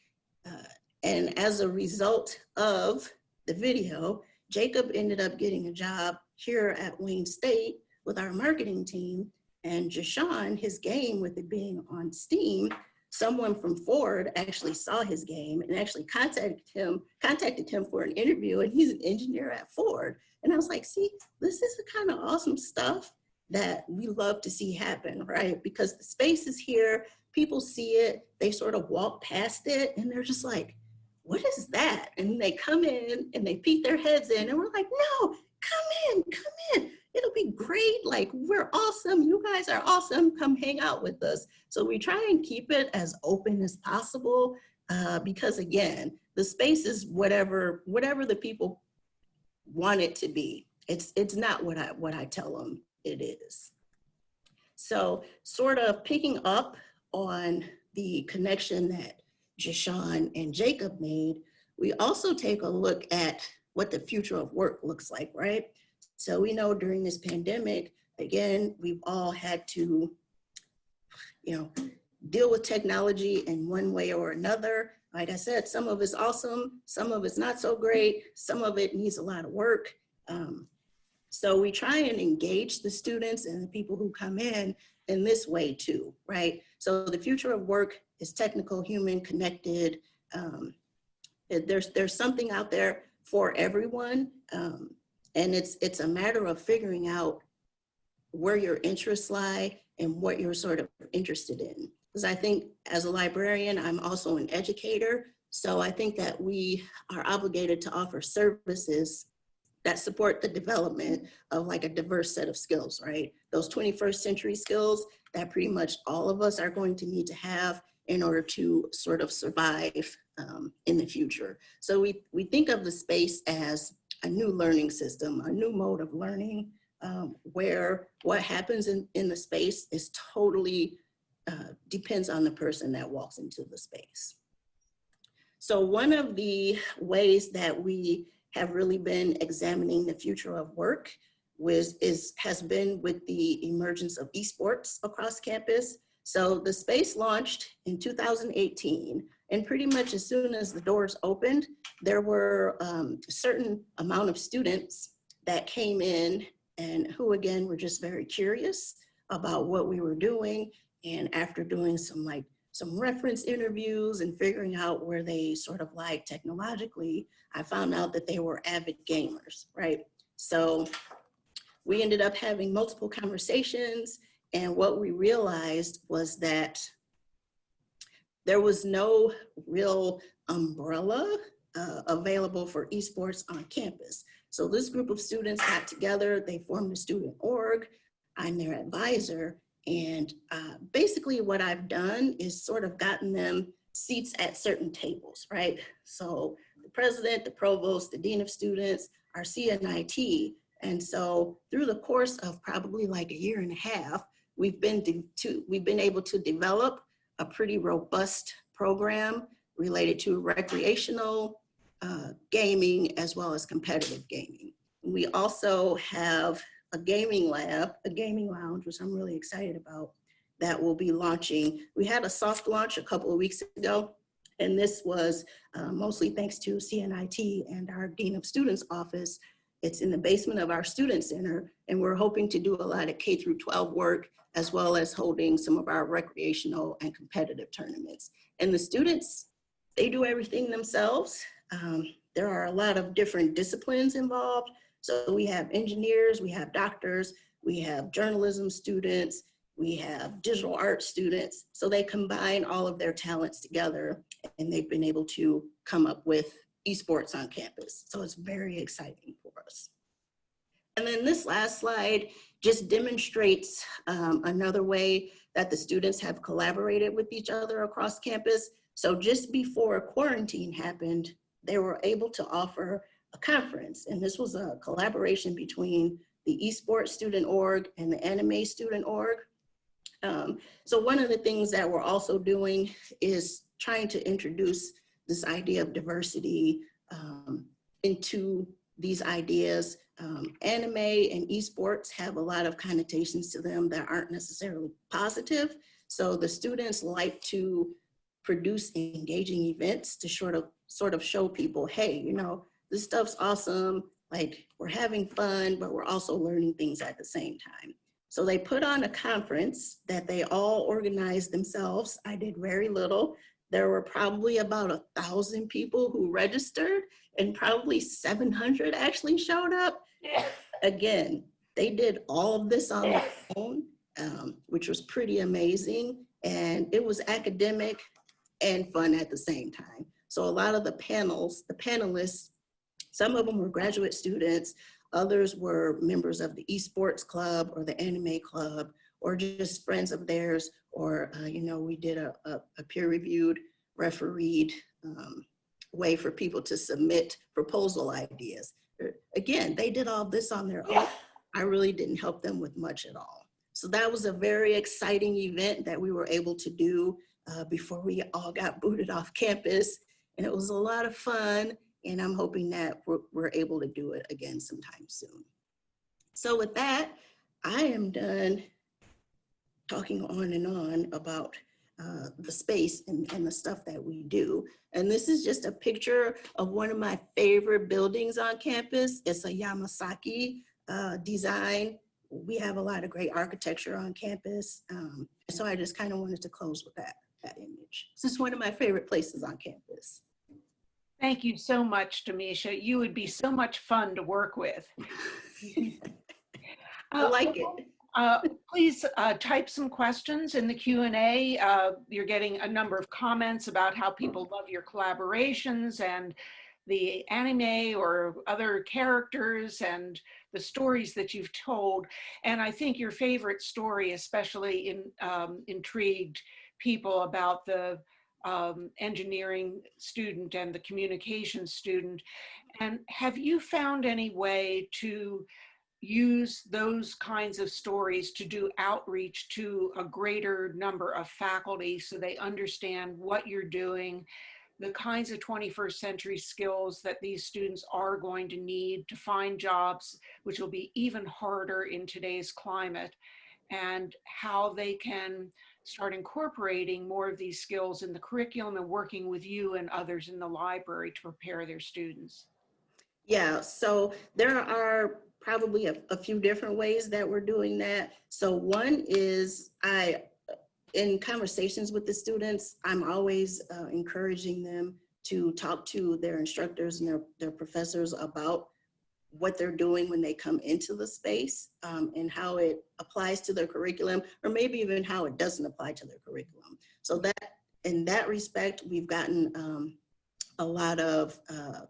Speaker 3: Uh, and as a result of the video, Jacob ended up getting a job here at Wayne State with our marketing team. And Jashawn, his game with it being on Steam, someone from Ford actually saw his game and actually contacted him, contacted him for an interview and he's an engineer at Ford. And I was like, see, this is the kind of awesome stuff that we love to see happen, right? Because the space is here, people see it, they sort of walk past it and they're just like, what is that? And they come in and they peek their heads in and we're like, no, come in, come in. It'll be great. Like we're awesome. You guys are awesome. Come hang out with us. So we try and keep it as open as possible uh, because again, the space is whatever, whatever the people want it to be. It's, it's not what I, what I tell them it is. So sort of picking up on the connection that Jashawn and Jacob made, we also take a look at what the future of work looks like, right? So we know during this pandemic, again, we've all had to, you know, deal with technology in one way or another. Like I said, some of it's awesome, some of it's not so great, some of it needs a lot of work. Um, so we try and engage the students and the people who come in in this way too, right? So the future of work is technical, human, connected. Um, there's, there's something out there for everyone. Um, and it's, it's a matter of figuring out where your interests lie and what you're sort of interested in. Because I think as a librarian, I'm also an educator. So I think that we are obligated to offer services that support the development of like a diverse set of skills, right? Those 21st century skills that pretty much all of us are going to need to have in order to sort of survive um, in the future. So we, we think of the space as a new learning system, a new mode of learning, um, where what happens in, in the space is totally uh, depends on the person that walks into the space. So one of the ways that we have really been examining the future of work was, is, has been with the emergence of esports across campus. So the space launched in 2018 and pretty much as soon as the doors opened, there were um, a certain amount of students that came in and who again were just very curious about what we were doing. And after doing some like some reference interviews and figuring out where they sort of like technologically, I found out that they were avid gamers, right? So we ended up having multiple conversations and what we realized was that there was no real umbrella uh, available for esports on campus. So this group of students got together, they formed a student org, I'm their advisor, and uh, basically what I've done is sort of gotten them seats at certain tables, right? So the president, the provost, the dean of students, our CNIT, and so through the course of probably like a year and a half, we've been to, we've been able to develop a pretty robust program related to recreational uh, gaming as well as competitive gaming. We also have a gaming lab, a gaming lounge, which I'm really excited about, that will be launching. We had a soft launch a couple of weeks ago, and this was uh, mostly thanks to CNIT and our Dean of Students office. It's in the basement of our student center, and we're hoping to do a lot of K through 12 work, as well as holding some of our recreational and competitive tournaments. And the students, they do everything themselves. Um, there are a lot of different disciplines involved. So we have engineers, we have doctors, we have journalism students, we have digital art students. So they combine all of their talents together and they've been able to come up with esports on campus. So it's very exciting for us. And then this last slide just demonstrates um, another way that the students have collaborated with each other across campus. So just before quarantine happened, they were able to offer a conference. And this was a collaboration between the esports student org and the anime student org. Um, so one of the things that we're also doing is trying to introduce this idea of diversity um, into these ideas. Um, anime and esports have a lot of connotations to them that aren't necessarily positive. So the students like to produce engaging events to sort of sort of show people, hey, you know, this stuff's awesome. Like we're having fun, but we're also learning things at the same time. So they put on a conference that they all organized themselves. I did very little. There were probably about a thousand people who registered and probably 700 actually showed up. [laughs] Again, they did all of this on their [laughs] own, um, which was pretty amazing. And it was academic and fun at the same time. So a lot of the panels, the panelists, some of them were graduate students, others were members of the esports club or the anime club, or just friends of theirs, or, uh, you know, we did a, a, a peer-reviewed, refereed um, way for people to submit proposal ideas. Uh, again, they did all this on their own. I really didn't help them with much at all. So that was a very exciting event that we were able to do uh, before we all got booted off campus. And it was a lot of fun. And I'm hoping that we're, we're able to do it again sometime soon. So with that, I am done talking on and on about uh, the space and, and the stuff that we do. And this is just a picture of one of my favorite buildings on campus. It's a Yamasaki uh, design. We have a lot of great architecture on campus. Um, so I just kind of wanted to close with that that image. This is one of my favorite places on campus.
Speaker 1: Thank you so much, Demisha. You would be so much fun to work with. [laughs]
Speaker 3: I like it.
Speaker 1: Uh, please uh, type some questions in the Q&A. Uh, you're getting a number of comments about how people love your collaborations and the anime or other characters and the stories that you've told. And I think your favorite story especially in, um, intrigued people about the um, engineering student and the communication student. And have you found any way to use those kinds of stories to do outreach to a greater number of faculty so they understand what you're doing, the kinds of 21st century skills that these students are going to need to find jobs, which will be even harder in today's climate, and how they can start incorporating more of these skills in the curriculum and working with you and others in the library to prepare their students.
Speaker 3: Yeah, so there are probably a, a few different ways that we're doing that. So one is I, in conversations with the students, I'm always uh, encouraging them to talk to their instructors and their, their professors about what they're doing when they come into the space um, and how it applies to their curriculum, or maybe even how it doesn't apply to their curriculum. So that, in that respect, we've gotten um, a lot of uh,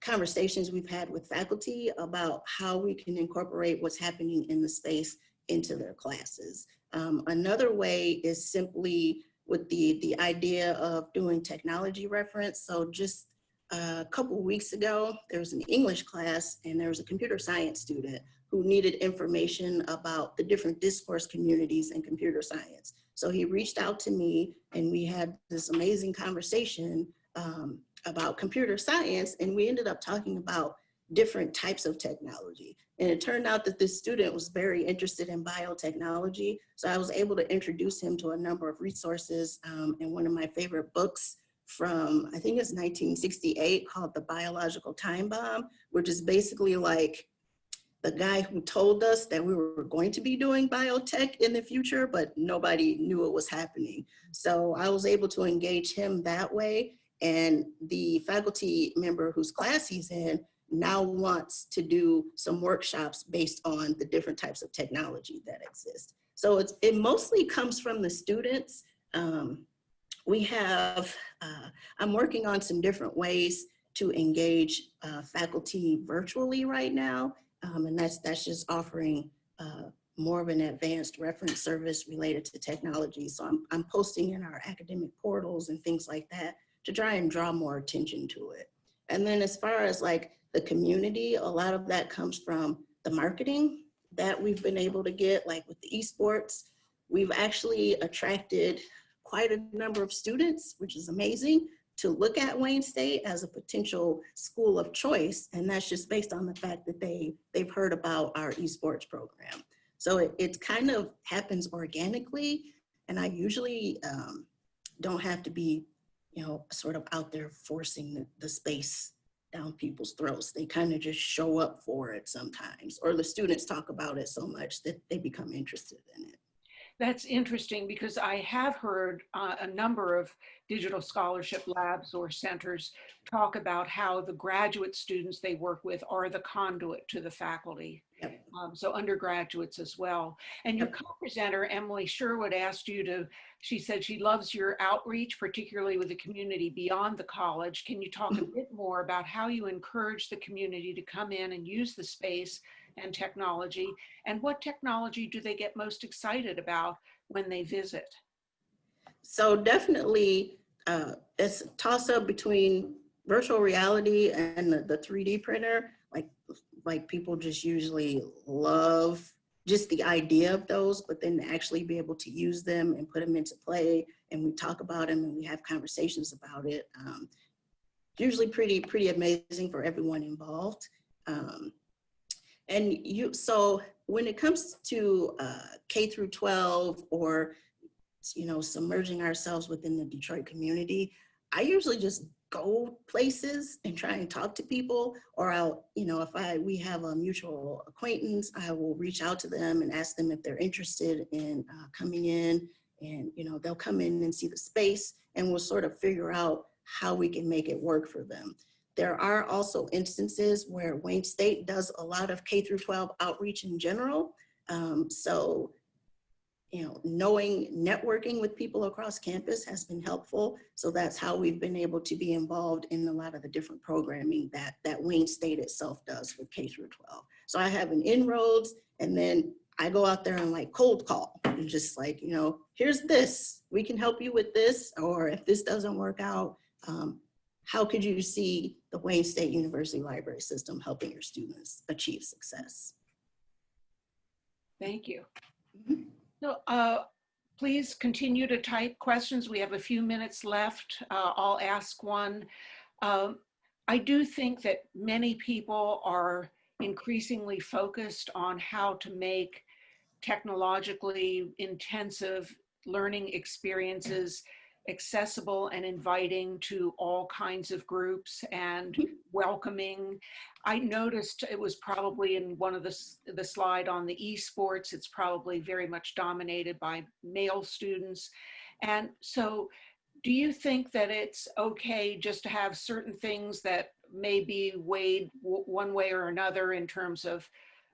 Speaker 3: conversations we've had with faculty about how we can incorporate what's happening in the space into their classes. Um, another way is simply with the, the idea of doing technology reference. So just a couple weeks ago, there was an English class and there was a computer science student who needed information about the different discourse communities in computer science. So he reached out to me and we had this amazing conversation um, about computer science and we ended up talking about different types of technology. And it turned out that this student was very interested in biotechnology. So I was able to introduce him to a number of resources um, and one of my favorite books from, I think it's 1968 called The Biological Time Bomb, which is basically like the guy who told us that we were going to be doing biotech in the future, but nobody knew it was happening. So I was able to engage him that way. And the faculty member whose class he's in now wants to do some workshops based on the different types of technology that exist. So it mostly comes from the students. Um, we have, uh, I'm working on some different ways to engage uh, faculty virtually right now. Um, and that's, that's just offering uh, more of an advanced reference service related to technology. So I'm, I'm posting in our academic portals and things like that to try and draw more attention to it. And then as far as like the community, a lot of that comes from the marketing that we've been able to get, like with the esports. We've actually attracted quite a number of students, which is amazing, to look at Wayne State as a potential school of choice. And that's just based on the fact that they, they've heard about our esports program. So it, it kind of happens organically. And I usually um, don't have to be, you know, sort of out there forcing the, the space down people's throats. They kind of just show up for it sometimes, or the students talk about it so much that they become interested in it.
Speaker 1: That's interesting because I have heard uh, a number of digital scholarship labs or centers talk about how the graduate students they work with are the conduit to the faculty.
Speaker 3: Yep.
Speaker 1: Um, so undergraduates as well. And your co-presenter, Emily Sherwood, asked you to, she said she loves your outreach, particularly with the community beyond the college. Can you talk a bit more about how you encourage the community to come in and use the space and technology? And what technology do they get most excited about when they visit?
Speaker 3: So definitely, uh, it's toss up between virtual reality and the, the 3D printer. Like, like people just usually love just the idea of those, but then actually be able to use them and put them into play and we talk about them and we have conversations about it. Um, usually pretty, pretty amazing for everyone involved. Um, and you, so when it comes to uh, K through 12 or you know, submerging ourselves within the Detroit community, I usually just go places and try and talk to people or I'll, you know, if I, we have a mutual acquaintance, I will reach out to them and ask them if they're interested in uh, coming in and, you know, they'll come in and see the space and we'll sort of figure out how we can make it work for them. There are also instances where Wayne State does a lot of K through 12 outreach in general. Um, so you know, knowing networking with people across campus has been helpful. So that's how we've been able to be involved in a lot of the different programming that, that Wayne State itself does with K through 12. So I have an inroads and then I go out there and like cold call and just like, you know, here's this, we can help you with this, or if this doesn't work out, um, how could you see the Wayne State University Library System helping your students achieve success?
Speaker 1: Thank you.
Speaker 3: Mhm.
Speaker 1: So uh, please continue to type questions. We have a few minutes left. Uh, I'll ask one. Um, I do think that many people are increasingly focused on how to make technologically intensive learning experiences accessible and inviting to all kinds of groups and welcoming. I noticed it was probably in one of the, the slide on the esports, it's probably very much dominated by male students. And so do you think that it's okay just to have certain things that may be weighed one way or another in terms of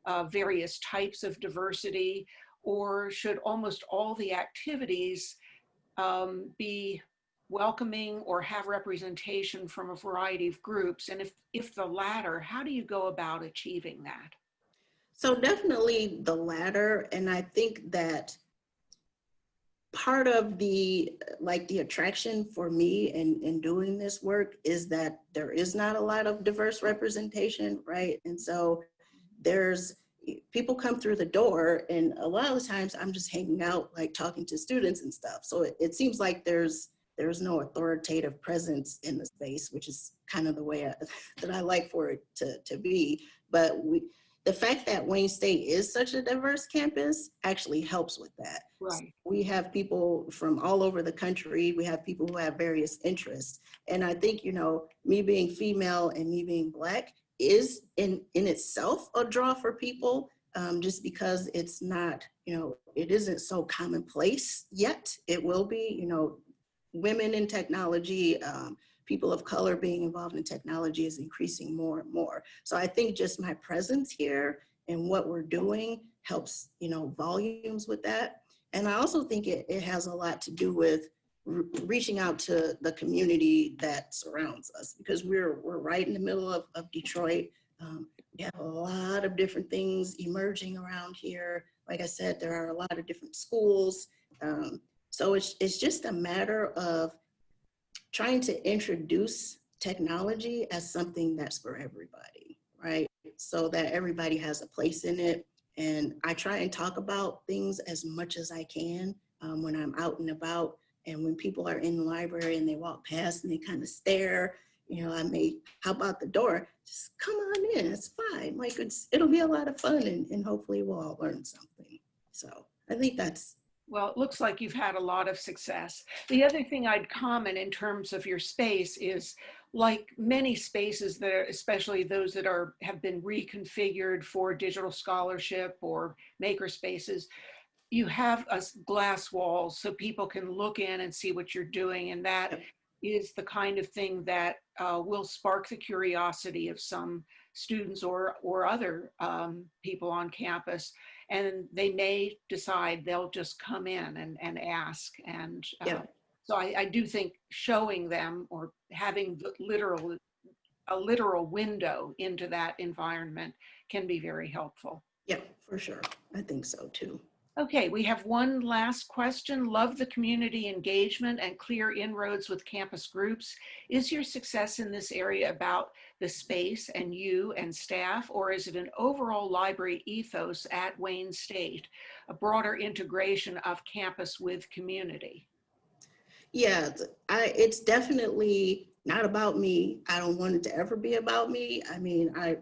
Speaker 1: uh, various types of diversity? Or should almost all the activities um, be welcoming or have representation from a variety of groups? And if, if the latter, how do you go about achieving that?
Speaker 3: So definitely the latter, and I think that part of the, like the attraction for me in, in doing this work is that there is not a lot of diverse representation, right? And so there's, people come through the door and a lot of the times I'm just hanging out, like talking to students and stuff. So it, it seems like there's, there's no authoritative presence in the space, which is kind of the way I, [laughs] that I like for it to, to be. But we, the fact that Wayne State is such a diverse campus actually helps with that.
Speaker 1: Right.
Speaker 3: We have people from all over the country. We have people who have various interests. And I think, you know, me being female and me being black is in, in itself a draw for people um, just because it's not, you know, it isn't so commonplace yet. It will be, you know, women in technology, um, people of color being involved in technology is increasing more and more. So I think just my presence here and what we're doing helps, you know, volumes with that. And I also think it, it has a lot to do with reaching out to the community that surrounds us because we're, we're right in the middle of, of Detroit. Um, we have a lot of different things emerging around here. Like I said, there are a lot of different schools. Um, so it's, it's just a matter of trying to introduce technology as something that's for everybody, right? So that everybody has a place in it. And I try and talk about things as much as I can um, when I'm out and about. And when people are in the library and they walk past and they kind of stare, you know, I may hop out the door, just come on in, it's fine. Like it's, it'll be a lot of fun and, and hopefully we'll all learn something. So I think that's
Speaker 1: Well, it looks like you've had a lot of success. The other thing I'd comment in terms of your space is like many spaces that are, especially those that are have been reconfigured for digital scholarship or maker spaces, you have a glass wall so people can look in and see what you're doing. And that
Speaker 3: Yep.
Speaker 1: is the kind of thing that uh, will spark the curiosity of some students or, or other um, people on campus and they may decide they'll just come in and, and ask. And uh, so I, I do think showing them or having the literal, a literal window into that environment can be very helpful.
Speaker 3: Yeah, for sure. I think so too.
Speaker 1: Okay, we have one last question. Love the community engagement and clear inroads with campus groups. Is your success in this area about the space and you and staff, or is it an overall library ethos at Wayne State, a broader integration of campus with community?
Speaker 3: Yeah, I, it's definitely not about me. I don't want it to ever be about me. I mean, I,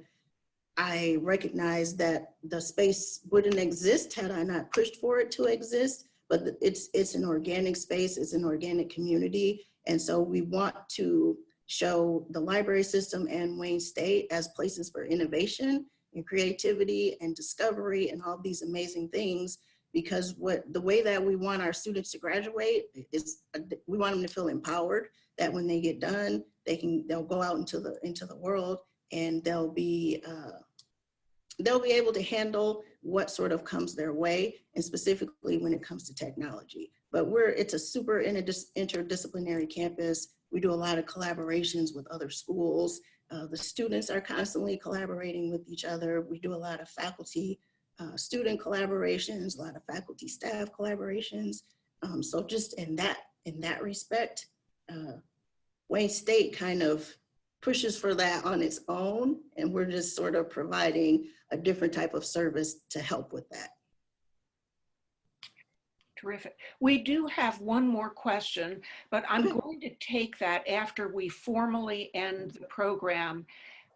Speaker 3: I recognize that the space wouldn't exist had I not pushed for it to exist, but it's, it's an organic space, it's an organic community. And so we want to show the library system and Wayne State as places for innovation and creativity and discovery and all these amazing things because what the way that we want our students to graduate is we want them to feel empowered that when they get done they can they'll go out into the into the world and they'll be uh, they'll be able to handle what sort of comes their way and specifically when it comes to technology. But we're it's a super interdis- interdisciplinary campus. We do a lot of collaborations with other schools. Uh, the students are constantly collaborating with each other. We do a lot of faculty uh, student collaborations, a lot of faculty staff collaborations. Um, so just in that in that respect, uh, Wayne State kind of pushes for that on its own, and we're just sort of providing a different type of service to help with that.
Speaker 1: Terrific. We do have one more question, but I'm going to take that after we formally end the program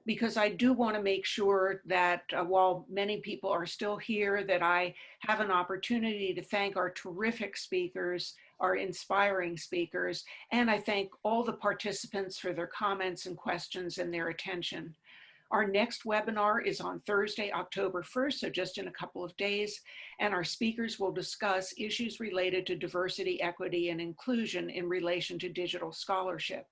Speaker 1: because I do want to make sure that uh, while many people are still here, that I have an opportunity to thank our terrific speakers, our inspiring speakers, and I thank all the participants for their comments and questions and their attention. Our next webinar is on Thursday, October 1st, so just in a couple of days, and our speakers will discuss issues related to diversity, equity, and inclusion in relation to digital scholarship.